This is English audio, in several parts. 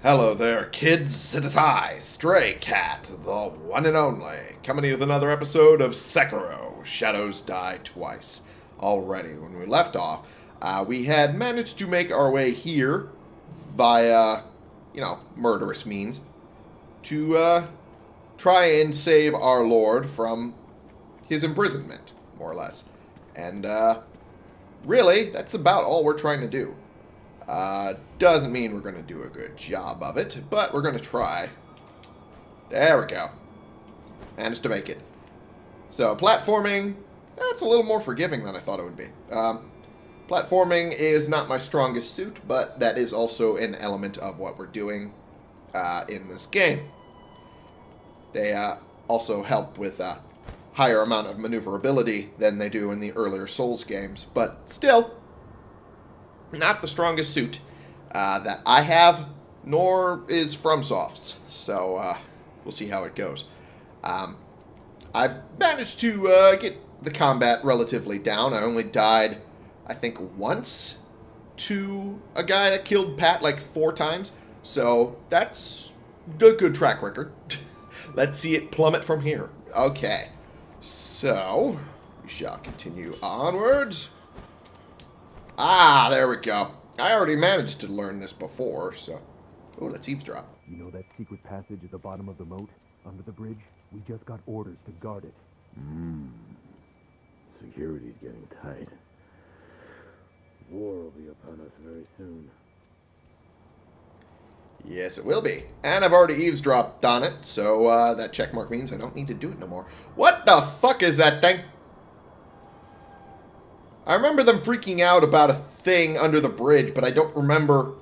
Hello there, kids. It is I, Stray Cat, the one and only, coming to you with another episode of Sekiro Shadows Die Twice. Already, when we left off, uh, we had managed to make our way here via, you know, murderous means to uh, try and save our Lord from his imprisonment, more or less. And uh, really, that's about all we're trying to do. Uh, doesn't mean we're going to do a good job of it, but we're going to try. There we go. Managed to make it. So, platforming, that's a little more forgiving than I thought it would be. Um, platforming is not my strongest suit, but that is also an element of what we're doing uh, in this game. They uh, also help with a higher amount of maneuverability than they do in the earlier Souls games, but still, not the strongest suit uh, that I have, nor is FromSoft's. So uh, we'll see how it goes. Um, I've managed to uh, get the combat relatively down. I only died, I think, once to a guy that killed Pat like four times. So that's a good track record. Let's see it plummet from here. Okay. So, we shall continue onwards. Ah, there we go. I already managed to learn this before, so... Oh, let's eavesdrop. You know that secret passage at the bottom of the moat, under the bridge? We just got orders to guard it. Mmm. Security's getting tight. War will be upon us very soon. Yes, it will be. And I've already eavesdropped on it, so uh, that checkmark means I don't need to do it no more. What the fuck is that thing? I remember them freaking out about a thing under the bridge, but I don't remember...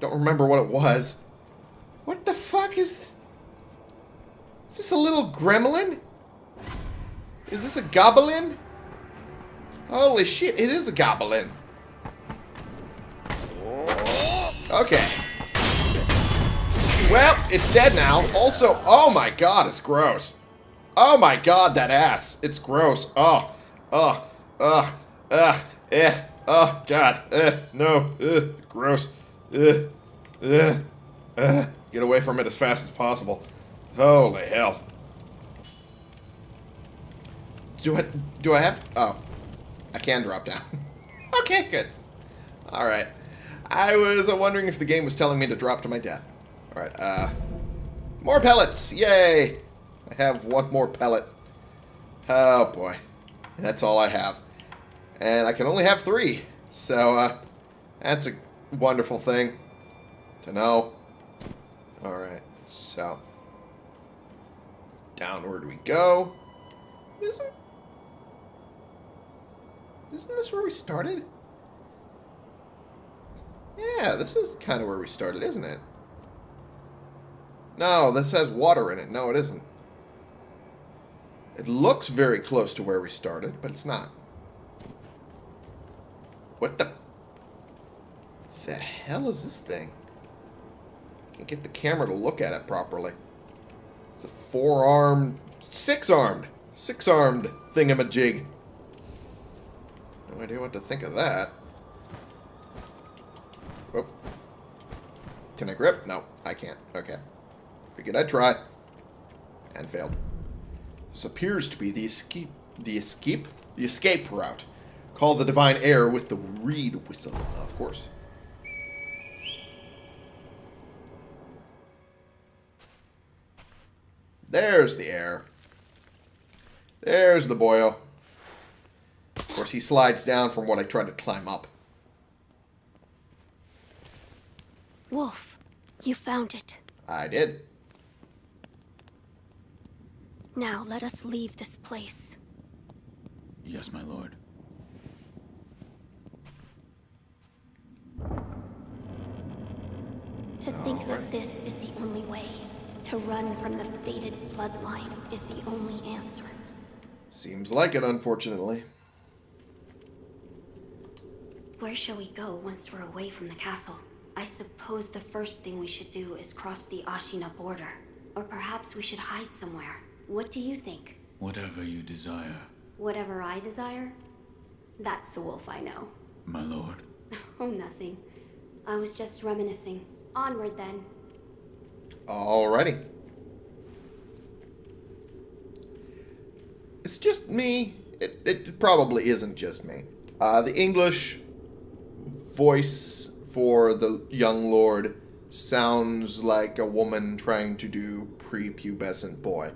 Don't remember what it was. What the fuck is... Is this a little gremlin? Is this a goblin? Holy shit, it is a goblin. Okay. Well, it's dead now. Also, oh my god, it's gross. Oh my god, that ass. It's gross. Oh, oh, ugh, ugh, eh, oh god, eh, no, eh, gross. Eh, eh, eh. Get away from it as fast as possible. Holy hell. Do I, do I have, oh, I can drop down. okay, good. Alright. I was wondering if the game was telling me to drop to my death. Alright, uh... More pellets! Yay! I have one more pellet. Oh, boy. That's all I have. And I can only have three. So, uh... That's a wonderful thing to know. Alright, so... Downward we go. Isn't... Isn't this where we started? Yeah, this is kind of where we started, isn't it? No, this has water in it. No, it isn't. It looks very close to where we started, but it's not. What the... The hell is this thing? Can't get the camera to look at it properly. It's a four-armed... Six-armed! Six-armed thingamajig. No idea what to think of that. Oh. Can I grip? No, I can't. Okay. Figured I'd try. And failed. This appears to be the escape... The escape? The escape route. Call the divine heir with the reed whistle, of course. There's the heir. There's the boyo. Of course, he slides down from what I tried to climb up. Wolf, you found it. I did. Now let us leave this place. Yes, my lord. To think that this is the only way. To run from the fated bloodline is the only answer. Seems like it, unfortunately. Where shall we go once we're away from the castle? I suppose the first thing we should do is cross the Ashina border. Or perhaps we should hide somewhere. What do you think? Whatever you desire, Whatever I desire? That's the wolf I know. my lord. Oh, nothing. I was just reminiscing. Onward then. Alrighty. It's just me. It, it probably isn't just me. Uh, the English voice for the young lord sounds like a woman trying to do prepubescent boy.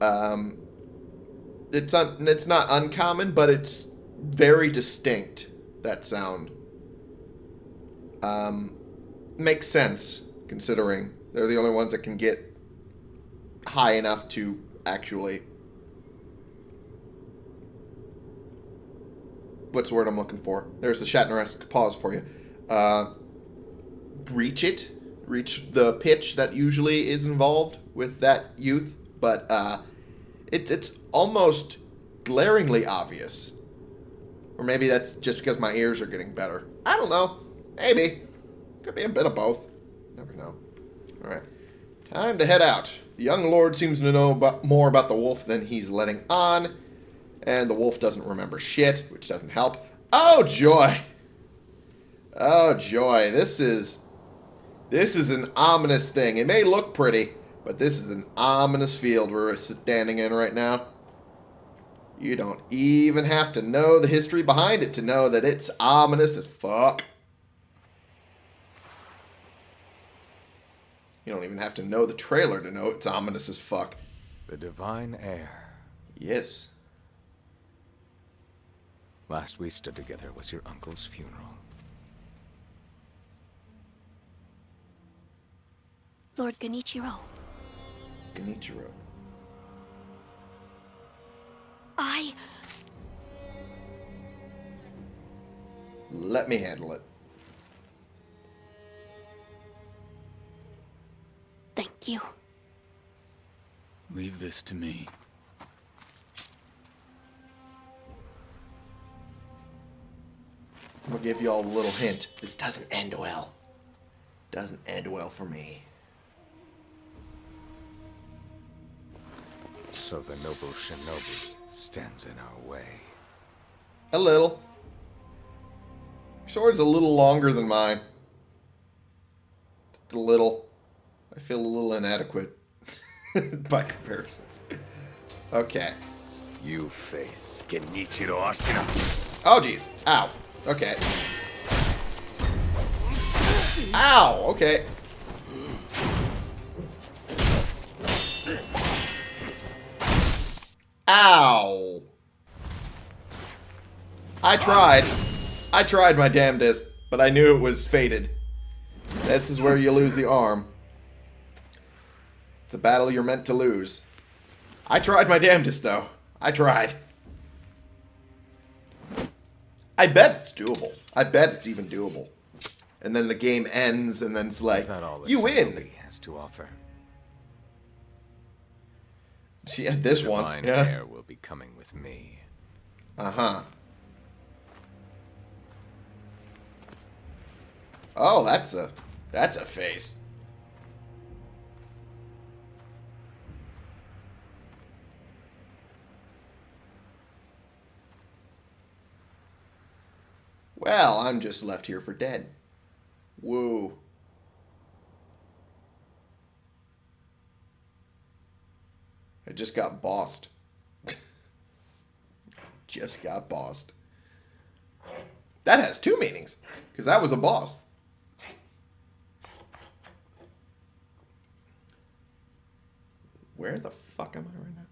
Um, it's un- it's not uncommon, but it's very distinct. That sound. Um, makes sense considering they're the only ones that can get high enough to actually. What's the word I'm looking for? There's the Shatner-esque pause for you. Uh, reach it, reach the pitch that usually is involved with that youth, but uh, it, it's almost glaringly obvious. Or maybe that's just because my ears are getting better. I don't know. Maybe. Could be a bit of both. Never know. Alright. Time to head out. The young lord seems to know about, more about the wolf than he's letting on. And the wolf doesn't remember shit, which doesn't help. Oh, joy. Oh, joy. This is... This is an ominous thing. It may look pretty, but this is an ominous field we're standing in right now. You don't even have to know the history behind it to know that it's ominous as fuck. You don't even have to know the trailer to know it's ominous as fuck. The divine heir. Yes. Last we stood together was your uncle's funeral. Lord Genichiro, Genichiro. I. Let me handle it. Thank you. Leave this to me. I'm gonna give you all a little hint. This doesn't end well. Doesn't end well for me. So the noble shinobi stands in our way. A little. Your sword's a little longer than mine. Just a little. I feel a little inadequate by comparison. Okay. You face Genichiro Ashina. Oh, jeez. Ow. Okay. Ow. Okay. Ow. I tried. I tried my damnedest, but I knew it was fated. This is where you lose the arm. It's a battle you're meant to lose. I tried my damnedest, though. I tried. I bet it's doable. I bet it's even doable. And then the game ends, and then it's like, Is that all you win. has to offer? Yeah, this one. Divine Yeah. heir will be coming with me. Uh huh. Oh, that's a that's a face. Well, I'm just left here for dead. Woo. I just got bossed. just got bossed. That has two meanings, because that was a boss. Where the fuck am I right now?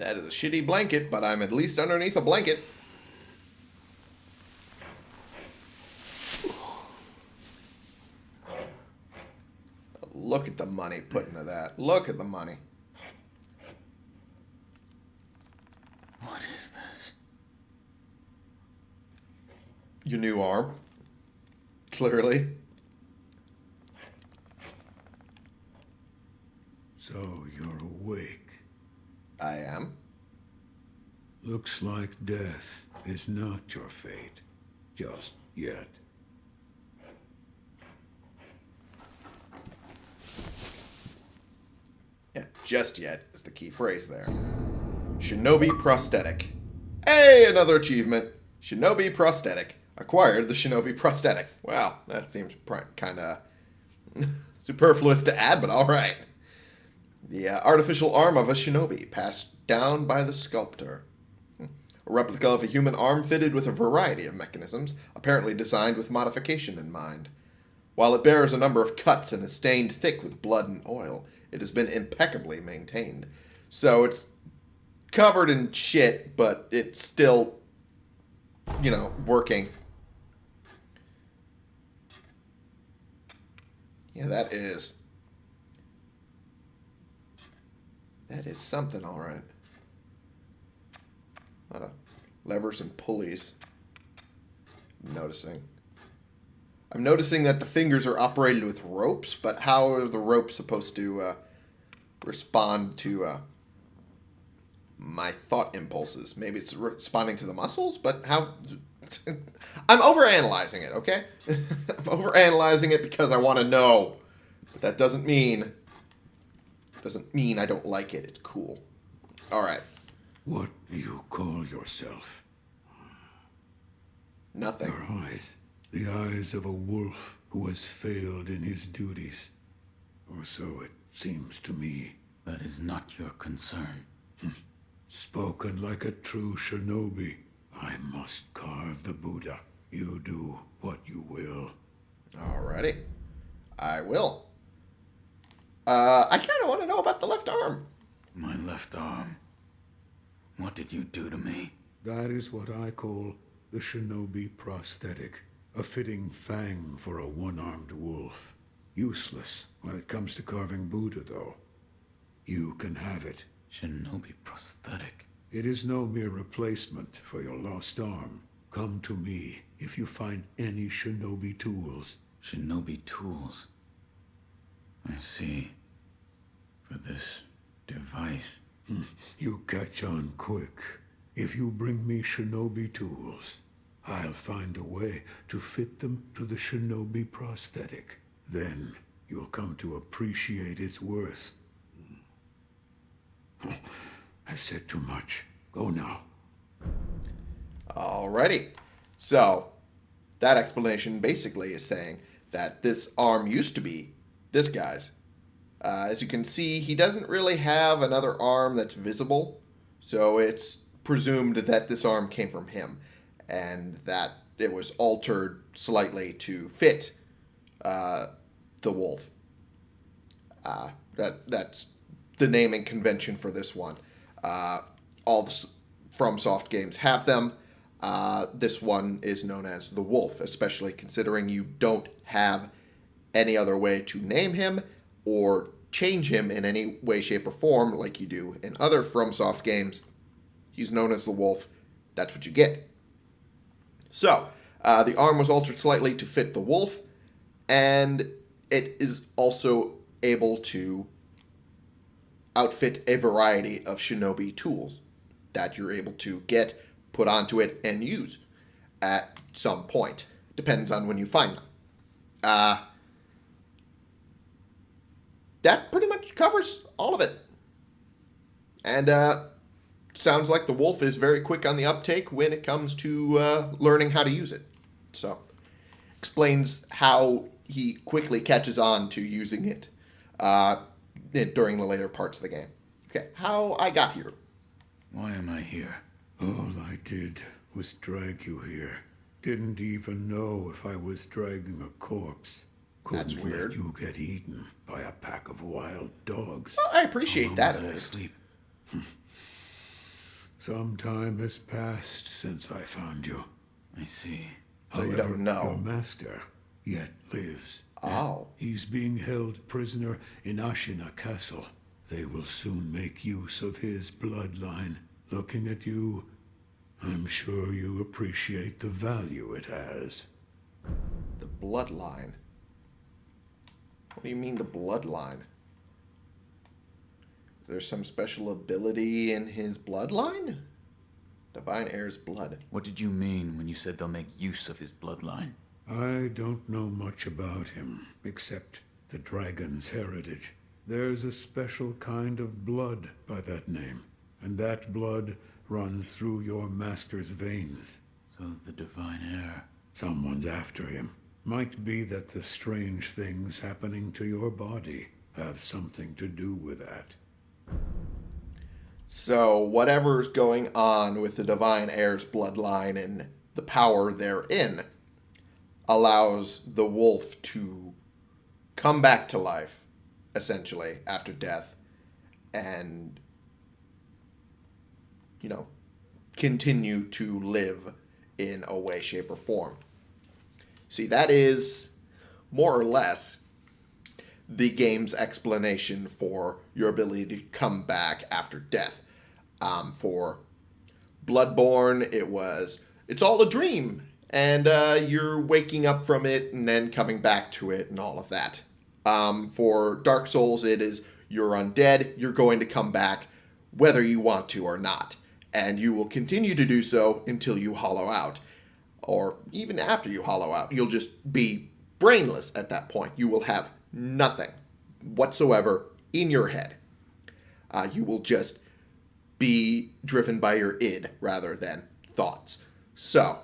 That is a shitty blanket, but I'm at least underneath a blanket. Look at the money put into that. Look at the money. What is this? Your new arm. Clearly. So you're awake. I am. Looks like death is not your fate, just yet. Yeah, just yet is the key phrase there. Shinobi Prosthetic. Hey, another achievement. Shinobi Prosthetic. Acquired the Shinobi Prosthetic. Wow, that seems kind of superfluous to add, but all right. The uh, artificial arm of a shinobi passed down by the sculptor. A replica of a human arm fitted with a variety of mechanisms, apparently designed with modification in mind. While it bears a number of cuts and is stained thick with blood and oil, it has been impeccably maintained. So it's covered in shit, but it's still, you know, working. Yeah, that is. That is something, all right. A lot of levers and pulleys. I'm noticing. I'm noticing that the fingers are operated with ropes, but how are the ropes supposed to uh, respond to uh, my thought impulses? Maybe it's responding to the muscles, but how? I'm overanalyzing it, okay? I'm overanalyzing it because I want to know. But that doesn't mean doesn't mean I don't like it. It's cool. All right. What do you call yourself? Nothing. Your eyes. The eyes of a wolf who has failed in his duties. Or so it seems to me. That is not your concern. Spoken like a true shinobi. I must carve the Buddha. You do what you will. Alrighty. I will. Uh, I kind of want to know about the left arm. My left arm. What did you do to me? That is what I call the shinobi prosthetic. A fitting fang for a one-armed wolf. Useless when it comes to carving Buddha, though. You can have it. Shinobi prosthetic. It is no mere replacement for your lost arm. Come to me if you find any shinobi tools. Shinobi tools. I see for this device. Hmm. You catch on quick. If you bring me shinobi tools, I'll find a way to fit them to the shinobi prosthetic. Then you'll come to appreciate its worth. I've said too much. Go now. Alrighty. So, that explanation basically is saying that this arm used to be this guy's, uh, as you can see, he doesn't really have another arm that's visible, so it's presumed that this arm came from him, and that it was altered slightly to fit uh, the wolf. Uh, that that's the naming convention for this one. Uh, all the FromSoft games have them. Uh, this one is known as the Wolf, especially considering you don't have any other way to name him or change him in any way, shape, or form like you do in other FromSoft games. He's known as the Wolf. That's what you get. So, uh, the arm was altered slightly to fit the wolf, and it is also able to outfit a variety of shinobi tools that you're able to get, put onto it, and use at some point. Depends on when you find them. Uh, that pretty much covers all of it. And uh, sounds like the wolf is very quick on the uptake when it comes to uh, learning how to use it. So, explains how he quickly catches on to using it uh, during the later parts of the game. Okay, how I got here. Why am I here? All I did was drag you here. Didn't even know if I was dragging a corpse. Couldn't That's weird. Let you get eaten by a pack of wild dogs. Well, I appreciate that at was I least. asleep? Hmm. Some time has passed since I found you. I see. So you However, don't know. Your master yet lives. Oh. He's being held prisoner in Ashina Castle. They will soon make use of his bloodline. Looking at you, I'm sure you appreciate the value it has. The bloodline. What do you mean the bloodline? Is there some special ability in his bloodline? Divine heir's blood. What did you mean when you said they'll make use of his bloodline? I don't know much about him, except the dragon's heritage. There's a special kind of blood by that name, and that blood runs through your master's veins. So the divine heir. Someone's after him. Might be that the strange things happening to your body have something to do with that. So, whatever's going on with the Divine Heir's bloodline and the power therein allows the wolf to come back to life, essentially, after death, and, you know, continue to live in a way, shape, or form. See, that is more or less the game's explanation for your ability to come back after death. Um, for Bloodborne, it was it's all a dream, and uh, you're waking up from it and then coming back to it and all of that. Um, for Dark Souls, it is you're undead, you're going to come back whether you want to or not, and you will continue to do so until you hollow out, or even after you hollow out. You'll just be brainless at that point. You will have nothing whatsoever in your head. Uh, you will just be driven by your id rather than thoughts. So,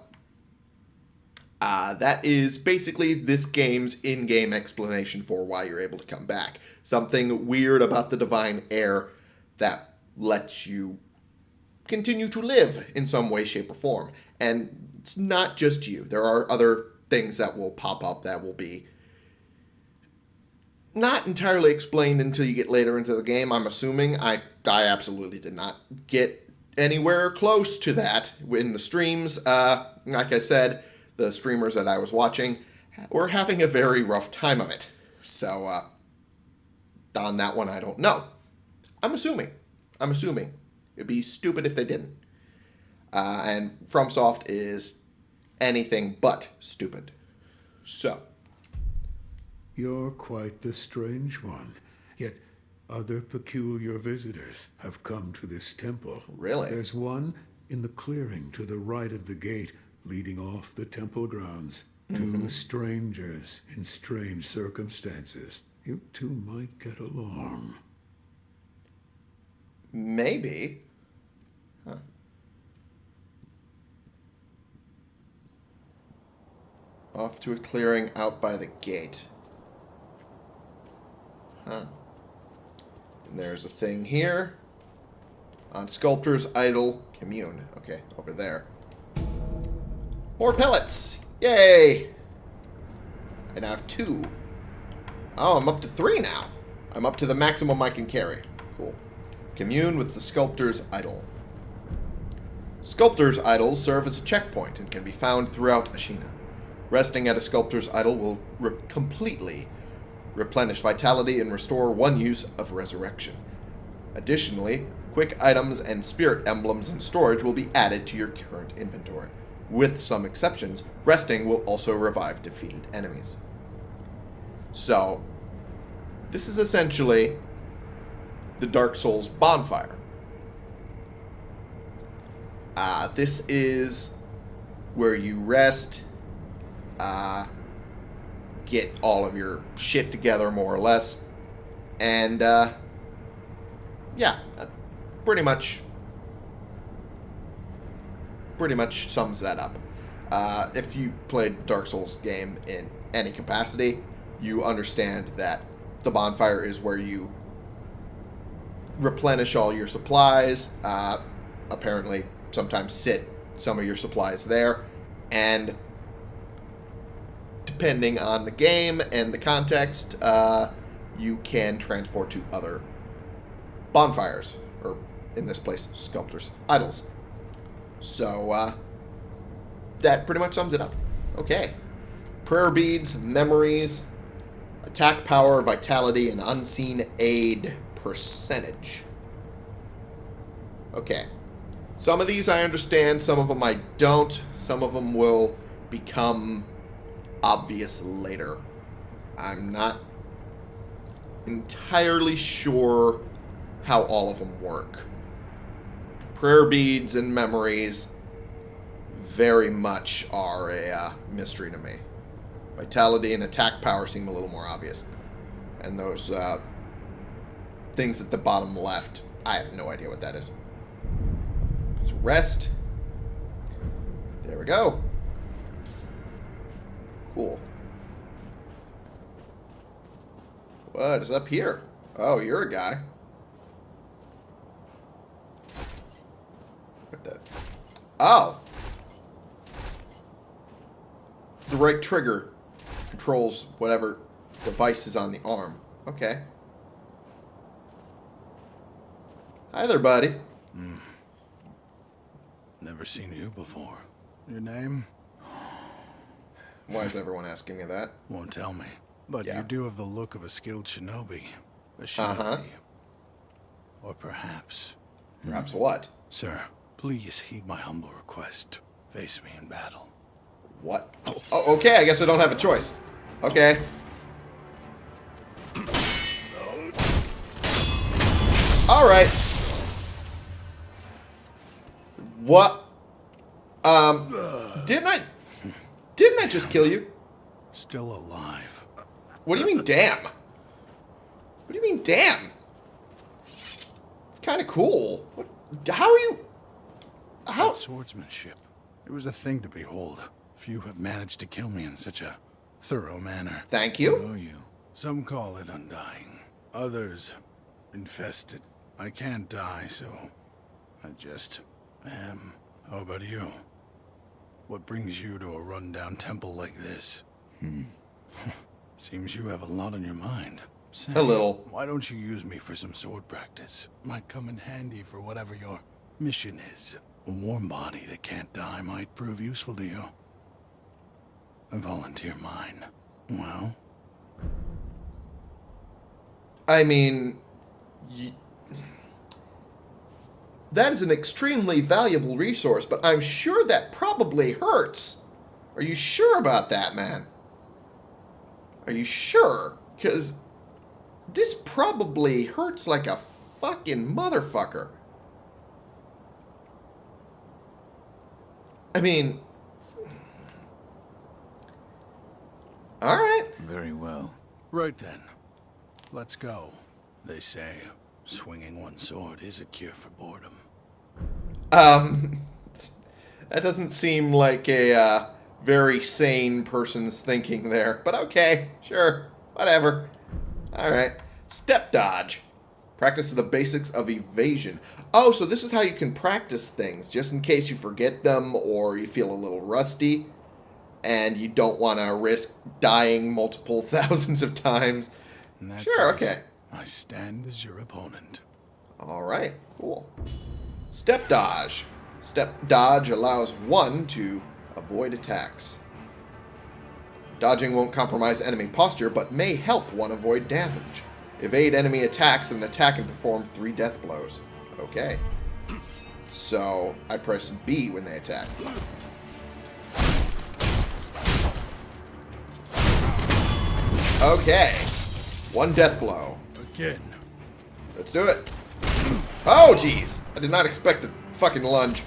uh, that is basically this game's in game explanation for why you're able to come back. Something weird about the Divine Heir that lets you continue to live in some way, shape, or form. And it's not just you, there are other things that will pop up that will be not entirely explained until you get later into the game. I'm assuming. I I absolutely did not get anywhere close to that in the streams. Uh, like I said, the streamers that I was watching were having a very rough time of it. So uh, on that one, I don't know. I'm assuming. I'm assuming. It'd be stupid if they didn't. Uh, and FromSoft is anything but stupid. So. You're quite the strange one. Yet other peculiar visitors have come to this temple. Really? There's one in the clearing to the right of the gate leading off the temple grounds. Two strangers in strange circumstances. You two might get along. Maybe. Huh. Off to a clearing out by the gate. Huh. And there's a thing here. On Sculptor's Idol Commune. Okay, over there. More pellets! Yay! I now have two. Oh, I'm up to three now. I'm up to the maximum I can carry. Cool. Commune with the Sculptor's Idol. Sculptor's Idols serve as a checkpoint and can be found throughout Ashina. Resting at a Sculptor's Idol will re completely replenish vitality and restore one use of resurrection. Additionally, quick items and spirit emblems in storage will be added to your current inventory. With some exceptions, resting will also revive defeated enemies. So, this is essentially the Dark Souls bonfire. Uh, this is where you rest, uh, get all of your shit together, more or less, and uh, yeah, that pretty much, pretty much sums that up. Uh, if you played Dark Souls game in any capacity, you understand that the bonfire is where you replenish all your supplies. Uh, apparently, sometimes sit some of your supplies there, and depending on the game and the context, uh, you can transport to other bonfires, or in this place, sculptors, idols. So, uh, that pretty much sums it up. Okay. Prayer beads, memories, attack power, vitality, and unseen aid percentage. Okay. Some of these I understand, some of them I don't. Some of them will become obvious later. I'm not entirely sure how all of them work. Prayer beads and memories very much are a uh, mystery to me. Vitality and attack power seem a little more obvious. And those uh, things at the bottom left. I have no idea what that is. Let's rest. There we go. Cool. What is up here? Oh, you're a guy. What the? Oh! The right trigger controls whatever device is on the arm. Okay. Hi there, buddy. Mm. Never seen you before. Your name? Why is everyone asking me that? Won't tell me. But Yeah. you do have the look of a skilled shinobi. A shinobi. Uh-huh. Or perhaps... Perhaps what? Sir, please heed my humble request. Face me in battle. What? Oh, okay, I guess I don't have a choice. Okay. Alright. What? Um, didn't I... Didn't I just kill you? Still alive. What do you mean, damn? What do you mean, damn? Kind of cool. What, how are you... How... That swordsmanship. It was a thing to behold. Few have managed to kill me in such a thorough manner. Thank you. You. Some call it undying. Others, infested. I can't die, so I just am. How about you? What brings you to a rundown temple like this? Hmm. Seems you have a lot on your mind. Say, A little. Why don't you use me for some sword practice? Might come in handy for whatever your mission is. A warm body that can't die might prove useful to you. I volunteer mine. Well, I mean, that is an extremely valuable resource, but I'm sure that probably hurts. Are you sure about that, man? Are you sure? Because this probably hurts like a fucking motherfucker. I mean, all right. Very well. Right then. Let's go. They say swinging one sword is a cure for boredom. Um, that doesn't seem like a uh, very sane person's thinking there. But okay, sure, whatever. All right. Step dodge. Practice the basics of evasion. Oh, so this is how you can practice things, just in case you forget them or you feel a little rusty and you don't want to risk dying multiple thousands of times. Sure, case, okay. I stand as your opponent. All right, cool. Step dodge. Step dodge allows one to avoid attacks. Dodging won't compromise enemy posture, but may help one avoid damage. Evade enemy attacks and attack and perform three death blows. Okay. So, I press B when they attack. Okay. One death blow. Let's do it. Oh, jeez. I did not expect a fucking lunge.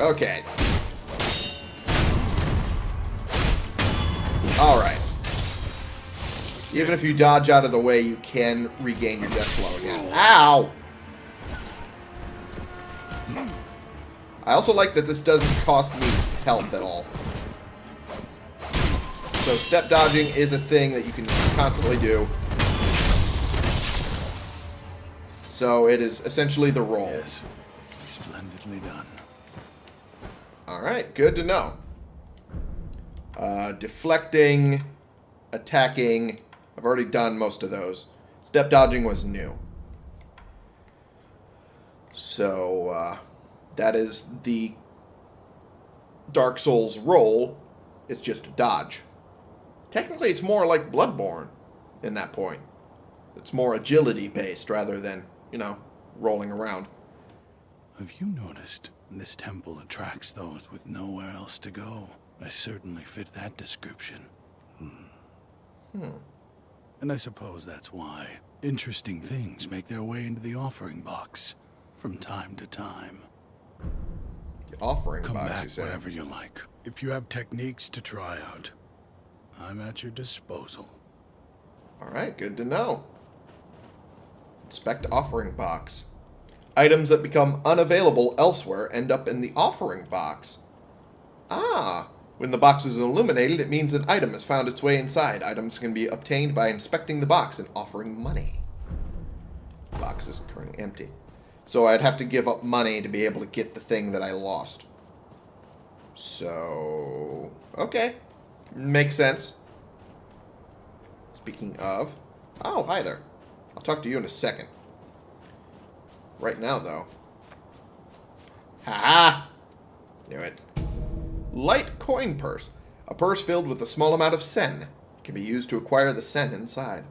Okay. Alright. Even if you dodge out of the way, you can regain your death blow again. Ow! I also like that this doesn't cost me health at all. So step dodging is a thing that you can constantly do. So it is essentially the roll. Yes. Splendidly done. Alright, good to know. Uh, deflecting, attacking. I've already done most of those. Step dodging was new. So, uh, that is the Dark Souls roll. It's just a dodge. Technically, it's more like Bloodborne in that point. It's more agility based rather than, you know, rolling around. Have you noticed this temple attracts those with nowhere else to go? I certainly fit that description. Hmm. hmm. And I suppose that's why interesting things make their way into the offering box from time to time. The offering Come box, you say. whenever you like. If you have techniques to try out, I'm at your disposal. Alright, good to know. Inspect offering box. Items that become unavailable elsewhere end up in the offering box. Ah, when the box is illuminated, it means an item has found its way inside. Items can be obtained by inspecting the box and offering money. The box is currently empty. So I'd have to give up money to be able to get the thing that I lost. So, okay. Makes sense. Speaking of... Oh, hi there. I'll talk to you in a second. Right now, though. Ha-ha! Knew it. Light coin purse. A purse filled with a small amount of sen. Can be used to acquire the sen inside.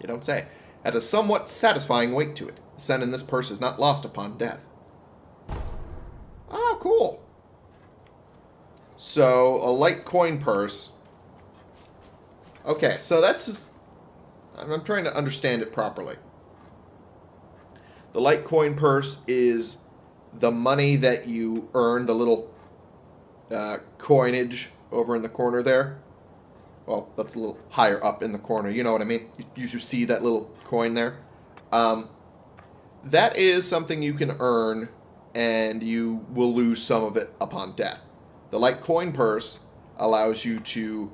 You don't say. Had a somewhat satisfying weight to it. The sen in this purse is not lost upon death. Oh, cool. So, a light coin purse. Okay, so that's just... I'm trying to understand it properly. The light coin purse is the money that you earn, the little uh, coinage over in the corner there. Well, that's a little higher up in the corner. You know what I mean? You, you see that little coin there? Um, that is something you can earn, and you will lose some of it upon death. The light coin purse allows you to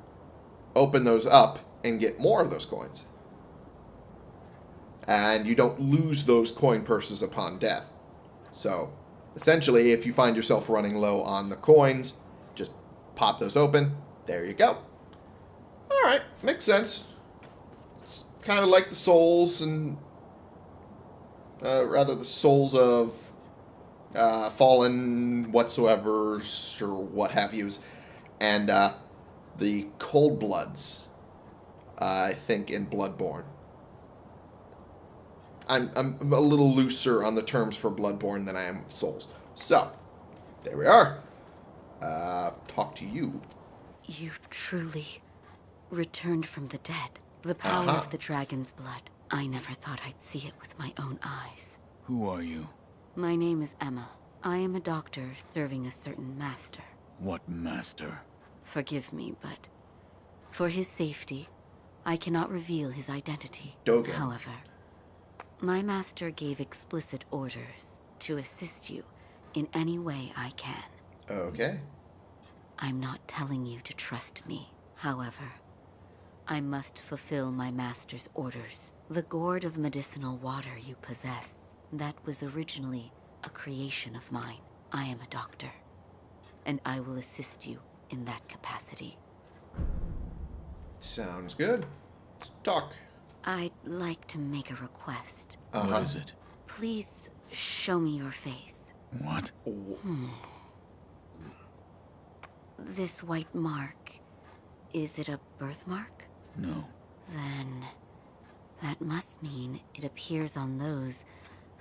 open those up and get more of those coins. And you don't lose those coin purses upon death. So, essentially, if you find yourself running low on the coins, just pop those open. There you go. Alright, makes sense. It's kind of like the souls and... Uh, rather, the souls of uh, fallen whatsoever or what have yous, and uh, the cold bloods. Uh, I think in Bloodborne. I'm I'm a little looser on the terms for Bloodborne than I am with Souls. So, there we are. Uh, talk to you. You truly returned from the dead. The power Uh-huh. of the dragon's blood. I never thought I'd see it with my own eyes. Who are you? My name is Emma. I am a doctor serving a certain master. What master? Forgive me, but for his safety, I cannot reveal his identity. Dogen. However, my master gave explicit orders to assist you in any way I can. Okay. I'm not telling you to trust me. However, I must fulfill my master's orders. The gourd of medicinal water you possess, that was originally a creation of mine. I am a doctor, and I will assist you in that capacity. Sounds good. Let's talk. I'd like to make a request. Uh-huh. What is it? Please show me your face. What? This white mark, is it a birthmark? No. Then that must mean it appears on those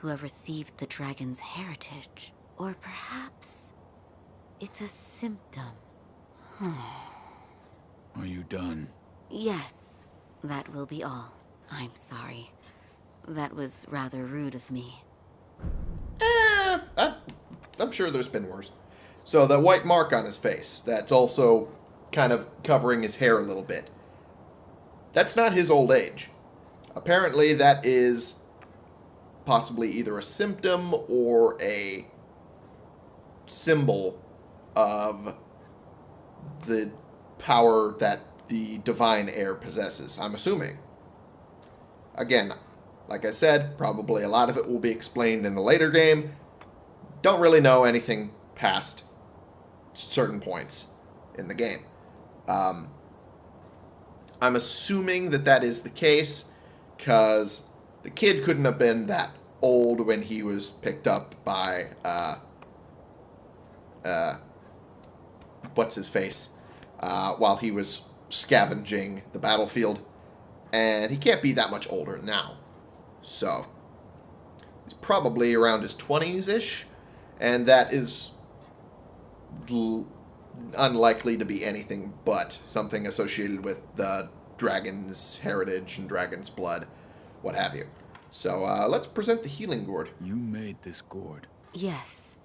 who have received the dragon's heritage. Or perhaps it's a symptom. Are you done? Yes, that will be all. I'm sorry. That was rather rude of me. Eh, I, I'm sure there's been worse. So the white mark on his face, that's also kind of covering his hair a little bit. That's not his old age. Apparently that is possibly either a symptom or a symbol of the power that the divine heir possesses, I'm assuming. Again, like I said, probably a lot of it will be explained in the later game. Don't really know anything past certain points in the game. Um, I'm assuming that that is the case because the kid couldn't have been that old when he was picked up by uh, uh, what's his face uh, while he was scavenging the battlefield, and he can't be that much older now. So he's probably around his 20s ish, and that is unlikely to be anything but something associated with the dragon's heritage and dragon's blood, what have you. So uh, let's present the healing gourd. You made this gourd. Yes,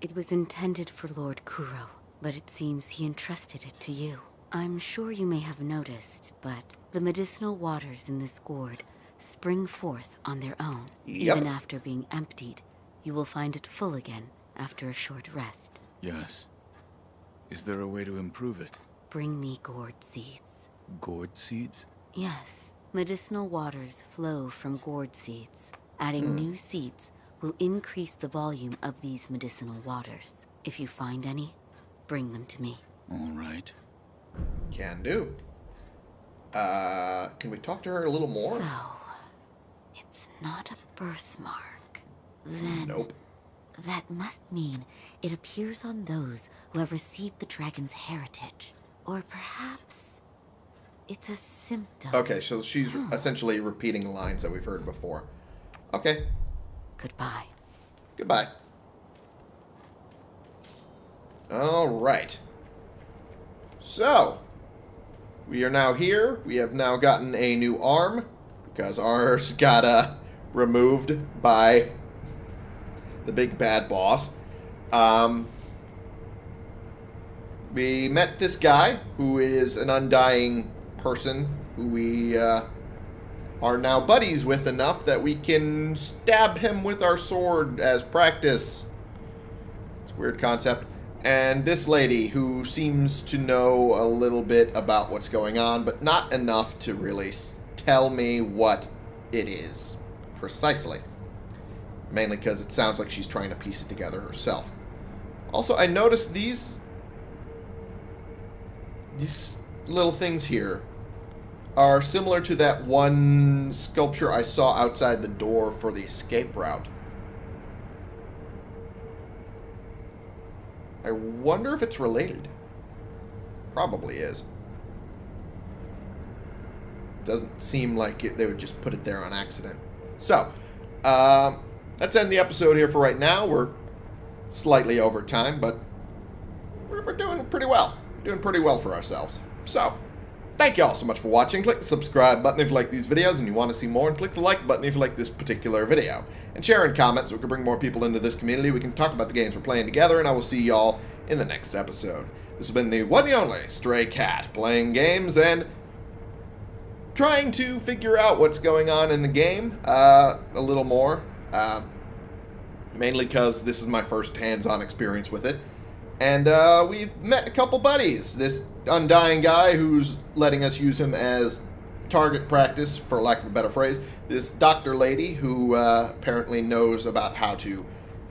it was intended for Lord Kuro, but it seems he entrusted it to you. I'm sure you may have noticed, but the medicinal waters in this gourd spring forth on their own. Yep. Even after being emptied, you will find it full again after a short rest. Yes. Is there a way to improve it? Bring me gourd seeds. Gourd seeds? Yes, medicinal waters flow from gourd seeds. Adding new seeds will increase the volume of these medicinal waters. If you find any, bring them to me. All right. Can do. Uh, can we talk to her a little more? So, it's not a birthmark. Then Nope. that must mean it appears on those who have received the dragon's heritage. Or perhaps it's a symptom. Okay, so she's essentially repeating lines that we've heard before. Okay, Goodbye. goodbye. All right. So, we are now here. We have now gotten a new arm because ours got uh, removed by the big bad boss. Um, we met this guy who is an undying person who we uh, are now buddies with enough that we can stab him with our sword as practice. It's a weird concept. And this lady who seems to know a little bit about what's going on, but not enough to really tell me what it is precisely. Mainly because it sounds like she's trying to piece it together herself. Also, I noticed these these little things here are similar to that one sculpture I saw outside the door for the escape route. I wonder if it's related. Probably is. Doesn't seem like it, they would just put it there on accident. So, um, let's end the episode here for right now. We're slightly over time, but we're, we're doing pretty well. Doing pretty well for ourselves. So, thank you all so much for watching. Click the subscribe button if you like these videos and you want to see more, and click the like button if you like this particular video. And share and comment so we can bring more people into this community. We can talk about the games we're playing together, and I will see y'all in the next episode. This has been the one and only Stray Cat, playing games and trying to figure out what's going on in the game uh, a little more. Uh, mainly because this is my first hands-on experience with it. And uh, we've met a couple buddies. This undying guy who's letting us use him as target practice, for lack of a better phrase. This doctor lady who uh, apparently knows about how to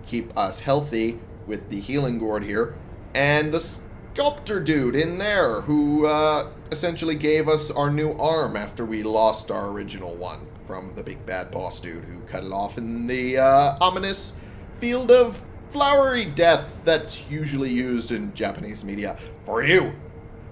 keep us healthy with the healing gourd here. And the sculptor dude in there who uh, essentially gave us our new arm after we lost our original one from the big bad boss dude who cut it off in the uh, ominous field of flowery death that's usually used in Japanese media for you.